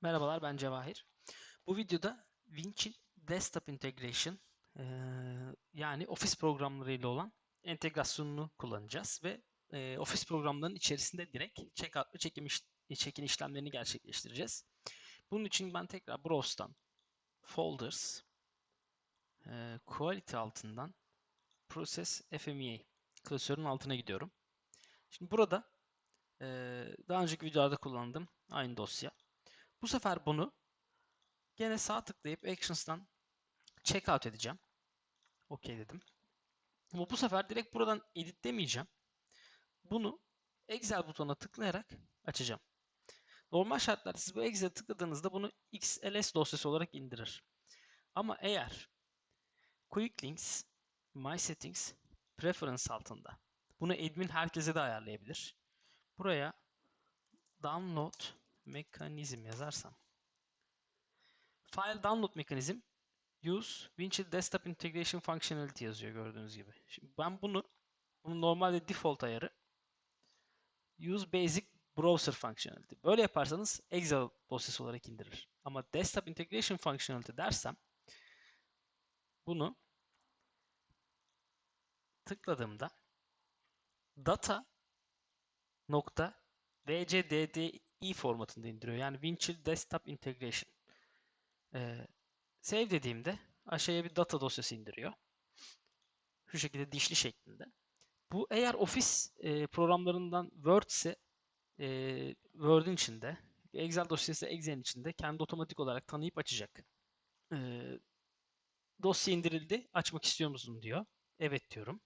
Merhabalar ben Cevahir. Bu videoda Winch Desktop Integration eee, yani Office programlarıyla olan entegrasyonunu kullanacağız ve eee, Office programlarının içerisinde direkt checkout ve çekim iş- check-in işlemlerini gerçekleştireceğiz. Bunun için ben tekrar Browse'dan Folders, eee, Quality altından Process FMEA klasörün altına gidiyorum. Şimdi burada eee, daha önceki videolarda kullandığım aynı dosya. Bu sefer bunu gene sağ tıklayıp Actions'tan checkout edeceğim. OK dedim. Ama bu sefer direkt buradan edit demeyeceğim. Bunu Excel butonuna tıklayarak açacağım. Normal şartlarda siz bu Excel'e tıkladığınızda bunu XLS dosyası olarak indirir. Ama eğer Quick Links, My Settings, Preference altında bunu admin herkese de ayarlayabilir. Buraya download mekanizm yazarsam File download mekanizm use Winchill Desktop Integration Functionality yazıyor gördüğünüz gibi. Şimdi ben bunu bunu normalde default ayarı use basic browser functionality. Böyle yaparsanız Excel dosyası olarak indirir. Ama desktop integration functionality dersem bunu tıkladığımda data nokta wcddi formatında indiriyor. Yani Winchill Desktop Integration. Ee, save dediğimde aşağıya bir data dosyası indiriyor. Şu şekilde dişli şeklinde. Bu eğer Office e, programlarından Word ise e, Word'ün içinde, Excel dosyası Excel'in içinde kendi otomatik olarak tanıyıp açacak. E, dosya indirildi, açmak istiyor musun diyor. Evet diyorum.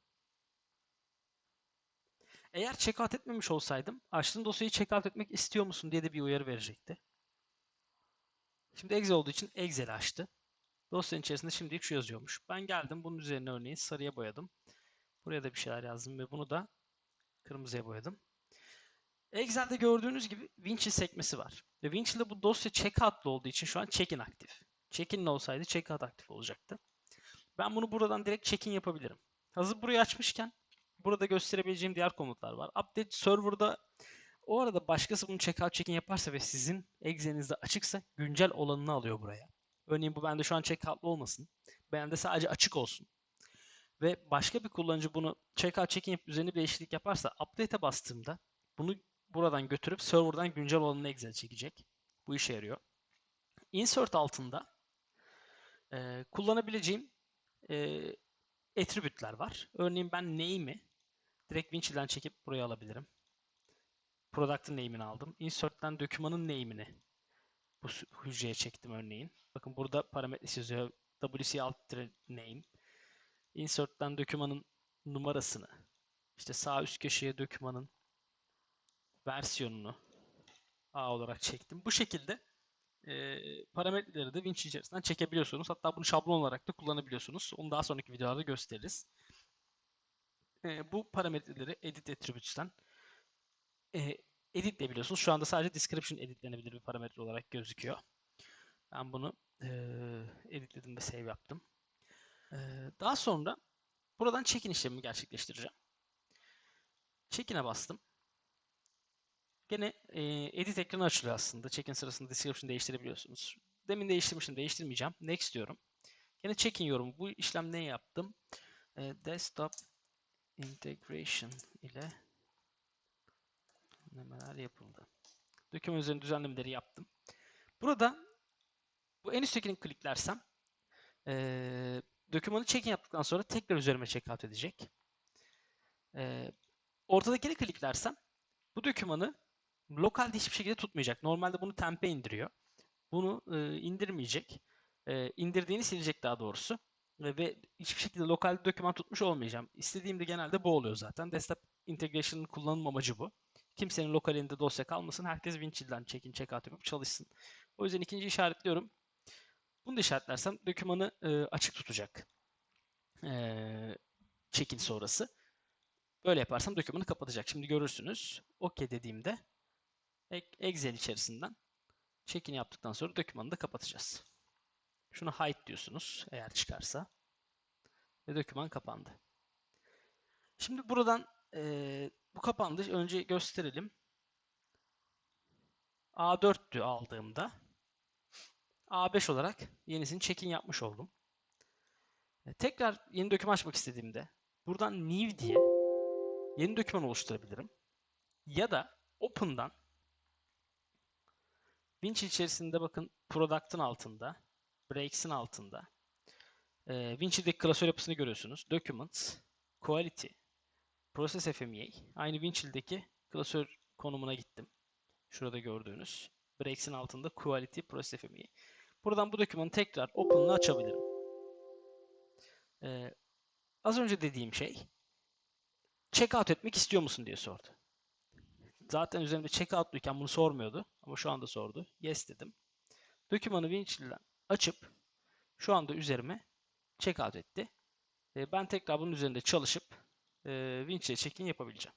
Eğer checkout etmemiş olsaydım, açtığın dosyayı checkout etmek istiyor musun diye de bir uyarı verecekti. Şimdi Excel olduğu için Excel açtı. Dosyanın içerisinde şimdilik şu yazıyormuş. Ben geldim bunun üzerine örneğin sarıya boyadım. Buraya da bir şeyler yazdım ve bunu da kırmızıya boyadım. Excel'de gördüğünüz gibi Winchill sekmesi var. Ve Winchill'de bu dosya checkout'lı olduğu için şu an check-in aktif. Check-in olsaydı checkout aktif olacaktı. Ben bunu buradan direkt check-in yapabilirim. Hazır burayı açmışken burada gösterebileceğim diğer komutlar var. Update server'da o arada başkası bunu checkout check-in yaparsa ve sizin Excel'inizde açıksa güncel olanını alıyor buraya. Örneğin bu bende şu an checkout'lı olmasın. Bende sadece açık olsun. Ve başka bir kullanıcı bunu checkout check-in yapıp üzerine bir değişiklik yaparsa update'e bastığımda bunu buradan götürüp server'dan güncel olanını Excel çekecek. Bu işe yarıyor. Insert altında e, kullanabileceğim e, attribute'ler var. Örneğin ben name'i direkt Winchill'den çekip buraya alabilirim. Product'ın name'ini aldım. Insert'ten dokümanın name'ini bu hücreye çektim örneğin. Bakın burada parametresi yazıyor. WC alt name. Insert'ten dokümanın numarasını, işte sağ üst köşeye dokümanın versiyonunu A olarak çektim. Bu şekilde e, parametreleri de Winch içerisinden çekebiliyorsunuz. Hatta bunu şablon olarak da kullanabiliyorsunuz. Onu daha sonraki videolarda gösteririz. E, bu parametreleri edit attributes'ten e, editleyebiliyorsunuz. Şu anda sadece description editlenebilir bir parametre olarak gözüküyor. Ben bunu e, editledim ve save yaptım. E, daha sonra buradan check-in işlemimi gerçekleştireceğim. Check-in'e bastım. Gene e, edit ekranı açılıyor aslında. Check-in sırasında description değiştirebiliyorsunuz. Demin değiştirmiştim, değiştirmeyeceğim. Next diyorum. Gene check-in yorumu. Bu işlem ne yaptım? E, desktop integration ile düzenlemeler yapıldı. Doküman üzerinde düzenlemeleri yaptım. Burada bu en üsttekini kliklersem e, dokümanı check-in yaptıktan sonra tekrar üzerime checkout edecek. E, ortadakini kliklersem bu dokümanı lokalde hiçbir şekilde tutmayacak. Normalde bunu temp'e indiriyor. Bunu e, indirmeyecek. E, indirdiğini silecek daha doğrusu. Ve hiçbir şekilde lokalde doküman tutmuş olmayacağım. İstediğimde genelde bu oluyor zaten. Desktop Integration'ın kullanım amacı bu. Kimsenin lokalinde dosya kalmasın. Herkes Winchill'den check-in, check-out yapıp çalışsın. O yüzden ikinci işaretliyorum. Bunu da işaretlersem dokümanı e, açık tutacak. E, check-in sonrası. Böyle yaparsam dokümanı kapatacak. Şimdi görürsünüz. OK dediğimde Excel içerisinden check-in yaptıktan sonra dokümanı da kapatacağız. Şunu hide diyorsunuz eğer çıkarsa. Ve doküman kapandı. Şimdi buradan e, bu kapandı. Önce gösterelim. A4'tü aldığımda. A5 olarak yenisini check-in yapmış oldum. E, Tekrar yeni doküman açmak istediğimde buradan new diye yeni doküman oluşturabilirim. Ya da open'dan Winch içerisinde bakın product'ın altında, breaks'in altında e, Winch'deki klasör yapısını görüyorsunuz. Documents, Quality, Process FMEA. Aynı Winchill'deki klasör konumuna gittim. Şurada gördüğünüz. Breaks'in altında Quality, Process FMEA. Buradan bu dokümanı tekrar Open'la açabilirim. Ee, az önce dediğim şey checkout etmek istiyor musun diye sordu. Zaten üzerimde checkout'luyken bunu sormuyordu ama şu anda sordu. Yes dedim. Dokümanı Winchill'den açıp şu anda üzerime checkout etti. Ee, ben tekrar bunun üzerinde çalışıp e, Winchill'e check-in yapabileceğim.